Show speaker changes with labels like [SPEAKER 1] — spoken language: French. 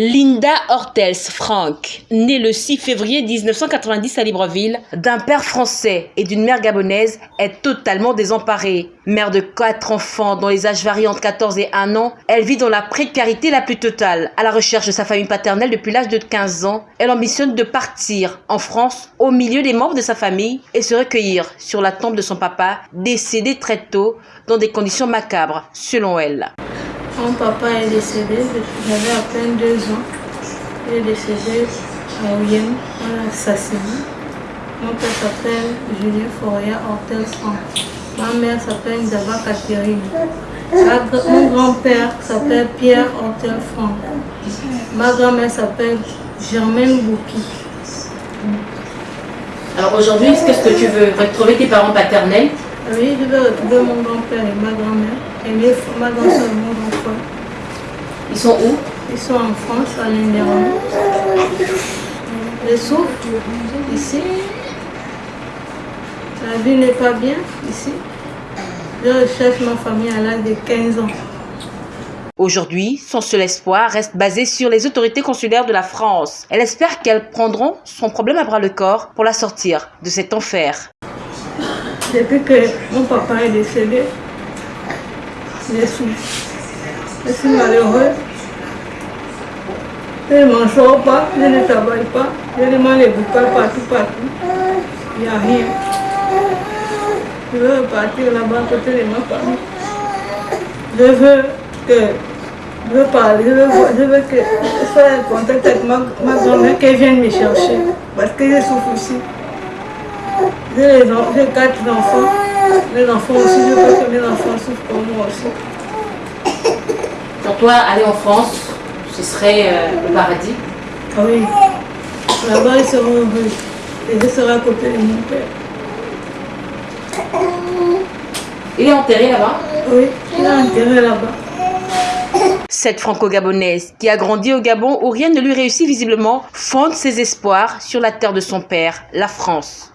[SPEAKER 1] Linda Hortels Frank, née le 6 février 1990 à Libreville, d'un père français et d'une mère gabonaise, est totalement désemparée. Mère de quatre enfants dont les âges varient entre 14 et 1 an, elle vit dans la précarité la plus totale. À la recherche de sa famille paternelle depuis l'âge de 15 ans, elle ambitionne de partir en France au milieu des membres de sa famille et se recueillir sur la tombe de son papa, décédé très tôt dans des conditions macabres, selon elle.
[SPEAKER 2] Mon papa est décédé, j'avais à peine deux ans. Il est décédé à Oyen, on assassiné. Mon père s'appelle Julien Foria Hortel Ma mère s'appelle Daba Catherine. Mon grand-père s'appelle Pierre Hortel Franck. Ma grand-mère s'appelle Germaine Bouki.
[SPEAKER 1] Alors aujourd'hui, qu'est-ce que tu veux Retrouver tes parents paternels?
[SPEAKER 2] Oui, je veux retrouver mon grand-père et ma grand-mère. Et mes, ma grand-soeur et mon grand-frère.
[SPEAKER 1] Ils sont où?
[SPEAKER 2] Ils sont en France, à l'Indéron. Les souffle, ici. La vie n'est pas bien, ici. Je recherche ma famille à l'âge de 15 ans.
[SPEAKER 1] Aujourd'hui, son seul espoir reste basé sur les autorités consulaires de la France. Elle espère qu'elles prendront son problème à bras le corps pour la sortir de cet enfer.
[SPEAKER 2] Depuis que mon papa est décédé, je suis, je suis malheureux. Je ne m'en sors pas, je ne travaille pas, je demande les boucles partout, partout. Il n'y a rien. Je veux partir là-bas à côté de ma famille. Je veux que je veux parler, je veux, je veux que en contact avec ma, ma grand-mère qu'elle vienne me chercher. Parce que je souffre aussi. J'ai quatre enfants. Les enfants aussi, je veux que mes enfants souffrent comme moi aussi.
[SPEAKER 1] Pour toi, aller en France, ce serait euh, le paradis
[SPEAKER 2] Ah oui. Là-bas, ils seront heureux. Et je serai à côté de mon père.
[SPEAKER 1] Il est enterré là-bas
[SPEAKER 2] Oui, il est enterré là-bas.
[SPEAKER 1] Cette franco-gabonaise, qui a grandi au Gabon où rien ne lui réussit visiblement, fonde ses espoirs sur la terre de son père, la France.